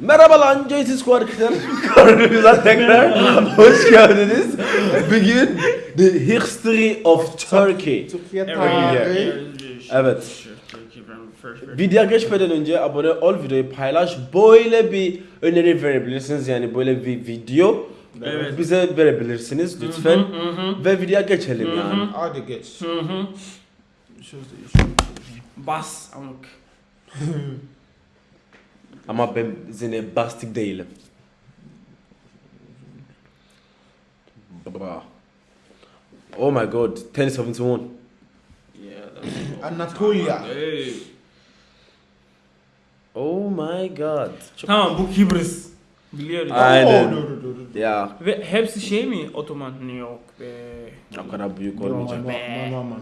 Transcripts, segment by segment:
Merhaba lan JT Squad kanalımıza tekrar hoş geldiniz. Bugün The History of Turkey. Türkiye tarihi. Evet. Videoya geçmeden önce abone ol, videoyu paylaş. Böyle bir öneri verebilirsiniz yani böyle bir video Evet. bize verebilirsiniz lütfen. Ve videoya geçelim yani. Hadi geç. Bas amık. Ama ben seni bastik değilim. Bra. Oh my god, 1071. Yeah, that's Anatolia. Hey. Oh my god. Çok... Tamam bu Kibris. Biliyoruz. Aynen. Oo, dur, dur, dur, dur. Ya, Ve hepsi şey mi? Otoman New York be. o kadar büyük olmayacak. aman, aman.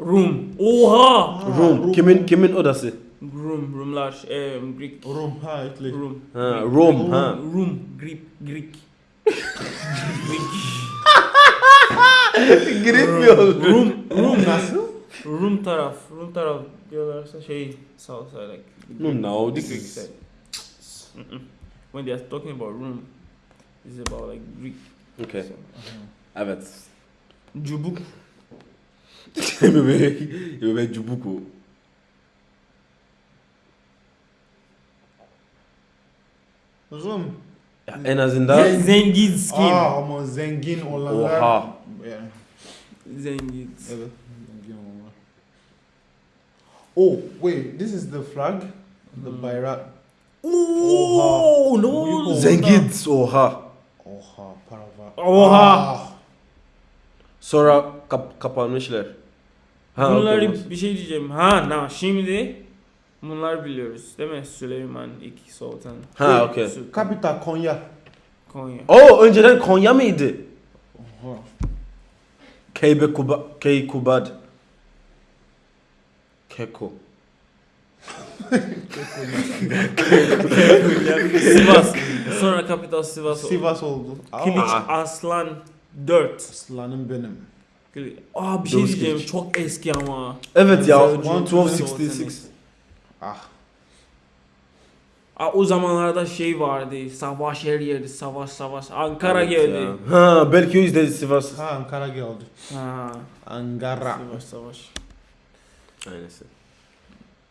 Rum. Oha. Room, kimin kimin odası? Rum. Rumlar. E, Greek. Rum, ha İtali. Rum. Ha, Greek. Rum, ha. Rum. Greek. Greek. Greek. Girilmiyor. Rum. Rum. Nasıl? Rum taraf. Rum taraf diyorlarsa şey side like. No, no, the this Greek is-. When they are talking about room, it's about like Greek. Okay. So, Evet. Cubuk. Bebek, bebek cubuku. Rum. Ya en azından Zengin skin. Aa ama zengin olanlar. Oha. Yani, Zengin. evet. Zengin olanlar. Oh, wait, this is the flag. The Hmm. bayrak. Oo, ne oldu? zengin oha. Oha, para var. Oha. Ah, Sonra kap kapanmışlar. Ha, Bunları bir şey diyeceğim. Ha, na şimdi bunlar biliyoruz değil mi? Süleyman ilk sultan. Ha, okey. Kapital Konya. Konya. Oo önceden Konya mıydı? Oha. Keybe Kuba, Key Kubad. Keko. Sivas. Sonra kapital Sivas oldu. Sivas oldu. Kiliç Aa. Aslan 4. Aslanım benim. Aa bir şey diyeceğim. Çok eski ama. Evet ya, One, 1266. Ah. Aa, o zamanlarda şey vardı. Savaş her yerde. Savaş savaş. Ankara Evet geldi. ya. Ha belki o yüzden Sivas. Ha Ankara geldi. Ha. Ankara. Savaş savaş. Aynısı.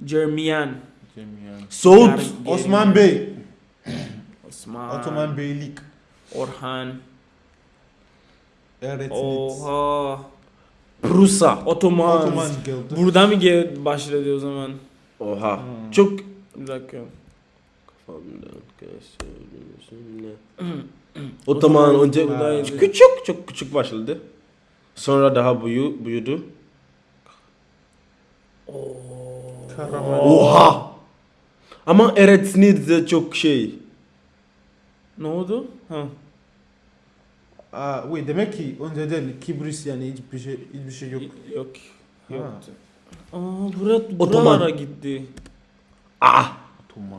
Jermiyan. Cemiyen. Soğut. Osman Bey. Osman. Ottoman Beylik. Orhan. Eretnit. Oha. Prusa. Ottoman. Ottoman geldi. Burada mı gel başladı o zaman? Oha. Hmm. Çok Bir dakika. Kafamdan kesilmesin Otoman önce buradaydı. küçük çok küçük başladı. Sonra daha büyü, büyüdü. Karaman. Oha. Ama Eretnit de çok şey. Ne oldu? Ha. Aa, wait, demek ki önceden Kibris yani hiçbir şey hiçbir şey yok. Yok. Ha. Aa bura, Ottoman. buralara gitti. Ah.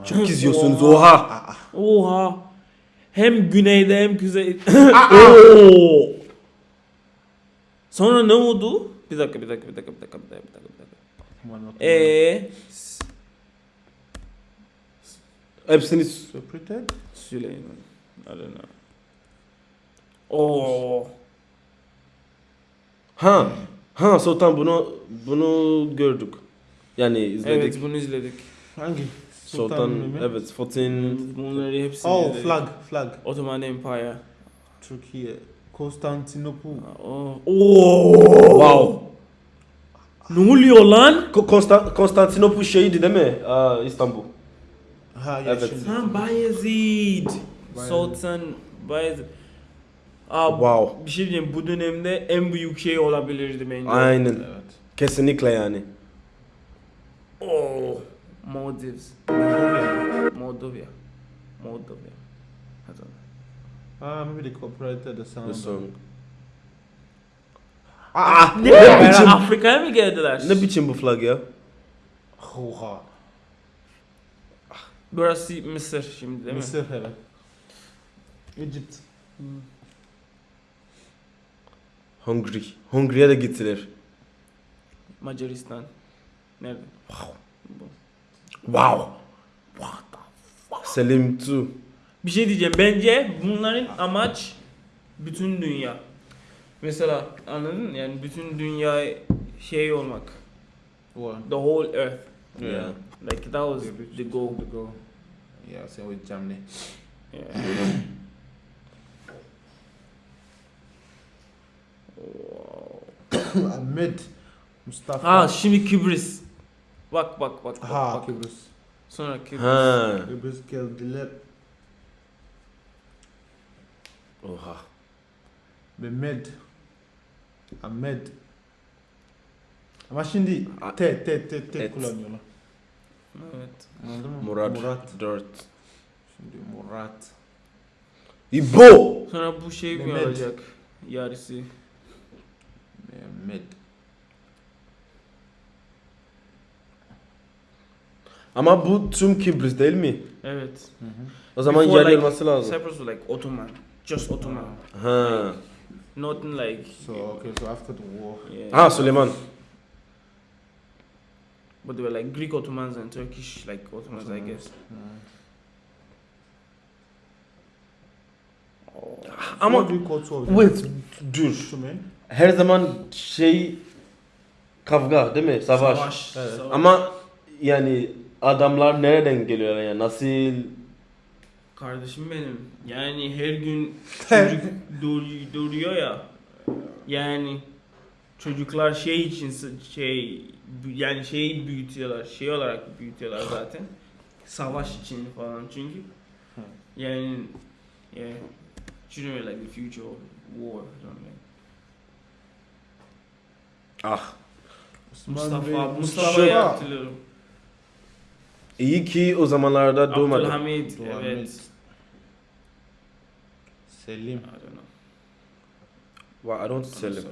Çok izliyorsunuz oha. Oha. Hem güneyde hem kuzey. Oo. Sonra ne oldu? Bir dakika bir dakika bir dakika bir dakika bir dakika bir dakika. Eee Hepsini Separated? Süleyman. I don't know. Oo. ha ha Sultan bunu bunu gördük. Yani izledik. Evet bunu izledik. Hangi? Sultan Mehmet? evet Sultan Bunları hepsini Oh, izledik. flag, flag. Ottoman Empire. Türkiye. Konstantinopol. Oo. Oo. wow. Ne oluyor lan? Ko- Konstan Konstantinopol şeydi değil mi? Aa, İstanbul. Ha ya Evet. şimdi. Ha Bayezid. Bayezid. Sultan Bayezid. Aa, Wow. Bir şey diyeyim bu dönemde en büyük şey olabilirdi bence. Aynen. Evet. Kesinlikle yani. Oo. Maldives. Moldova. Moldova. Moldova. I don't know. Ah, maybe they cooperated the sound. The song. Ah, Ne? Ne biçim- Afrika'ya mı geldiler? Ne biçim bu flag ya? Oha. Burası Mısır şimdi değil mi? Mısır hele. Egypt. Hungary. Hungary'e de gittiler. Macaristan. Nerede? Wow. Selim 2. Bir şey diyeceğim. Bence bunların amaç bütün dünya. Mesela anladın mı? Yani bütün dünya şey olmak. What? The whole earth. Yeah. Like that was the goal. The goal. Yeah, same with Germany. Yeah. Ahmed Mustafa. Ha şimdi Kıbrıs. Bak bak bak. bak, Ha, bak. Kıbrıs. Sonra Kıbrıs. Ha. Kıbrıs geldiler. Oha. Mehmet. Ahmed. Ama şimdi A- T, T, T, T Et. kullanıyorlar. Evet. Anladın mı? Murat. Murat. 4. Şimdi Murat. İbo. Sonra bu şey mi Mehmet. olacak? Yarısı. Mehmet. Ama bu tüm Kıbrıs değil mi? Evet. Hı hı. O zaman Before, yer like, olması lazım. Cyprus was like Ottoman. Just Ottoman. Ha. Nothing like. So okay, so after the war. Yeah. Ha Süleyman. But they were like Greek Ottomans and Turkish like Ottomans, I Ottomans. guess. Hı. Ama call two wait dur. Her zaman şey kavga değil mi? Savaş. Evet. Savaş. Ama yani adamlar nereden geliyorlar yani nasıl Kardeşim benim. Yani her gün çocuk doğuruyor, doğuruyor ya. Yani çocuklar şey için s- şey yani şeyi büyütüyorlar. Şey olarak büyütüyorlar zaten. Savaş için falan çünkü. Yani yeah. Are like the future of war. something. ah Mustafa, Bey- Mustafa'yı hatırlıyorum. iyi ki o zamanlarda doğmadı. Abdülhamid, evet. Selim. I don't know. Wow, I don't sell him.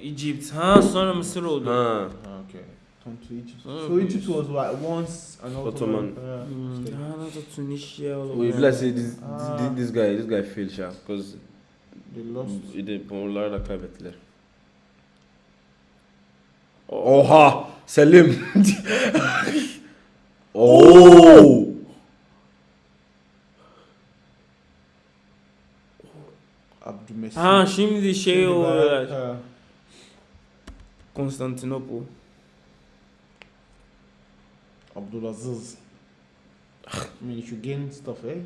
Egypt. Ha sonra Mısır oldu. Ha. Ah, Okay. To Egypt. Oh, so Egypt was like once an Ottoman. Ottoman. Yeah. Hmm. state. Ha nasıl Tunisia feel like say this, Ah. this, this guy this guy fail ya because They lost. bunlar da kaybettiler. Oha Selim. Oo. Abdülmesih. Ha şimdi şey Ha. Konstantinopol. Abdulaziz. Gain stuff, eh?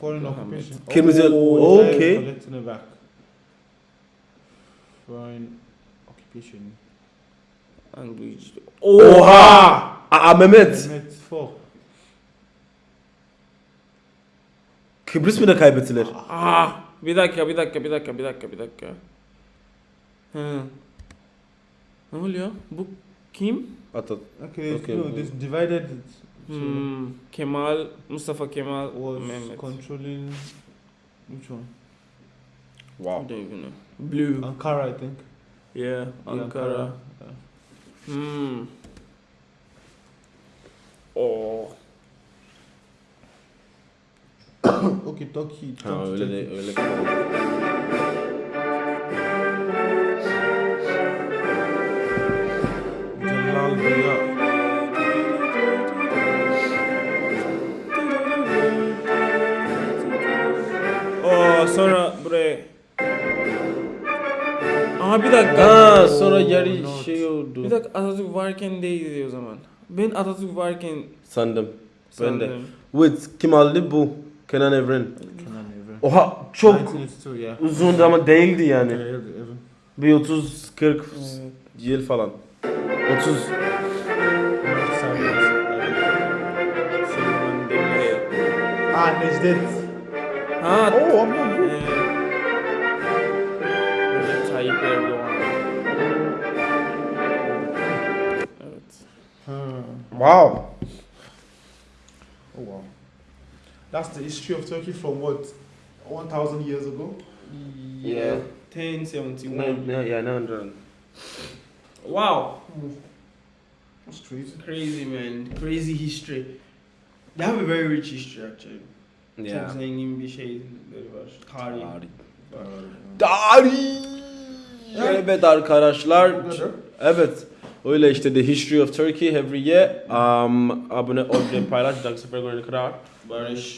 Foreign Abdülhamid. occupation. Kırmızı- Oh, they're okay. Collecting it back. Foreign occupation. Language. Oha. Aa Mehmet. Mehmet four. Kıbrıs mı da kaybettiler? Ah, bir dakika, bir dakika, bir dakika, bir dakika, bir dakika. Hı. Ne oluyor? Bu kim? Atat. Okay, Okay, no, this divided it. So Hmm, Kemal, Mustafa Kemal, was Mehmet. controlling which one? I Wow. don't even know. Blue. Ankara, I think. Yeah, Yeah, Ankara. Yeah. Oh. okay, Turkey. Ha öyle de öyle Oh, sonra buraya. Aha bir dakika. Ha sonra yarı Not. şey oldu. Bir dakika Atatürk varken değildi o zaman. Ben Atatürk varken Sandım. Ben de. sandım. Wait kim aldı bu? Kenan Evren. Kenan Evren. Oha çok 1982, yeah. uzun ama değildi yani. Bir 30 40 Evet. yıl falan. 30 Süleyman Demirel. Ah, Necdet. Ha. Oh, I'm not good. eee, Recep Tayyip Erdoğan. Evet. Wow. Oh wow. That's the history of Turkey from what? 1000 years ago? Yeah. 1071. Ne, ne, yeah, 900. Wow. Hmm. That's crazy. Crazy man. Crazy history. They have a very rich history actually. Yeah. Çok zengin bir şeyleri var. Tarih. Tarih. Evet arkadaşlar. Bu kadar. Evet. Öyle işte The History of Turkey every year. Um, abone ol ve paylaş. Dahaki sefer kadar. Barış.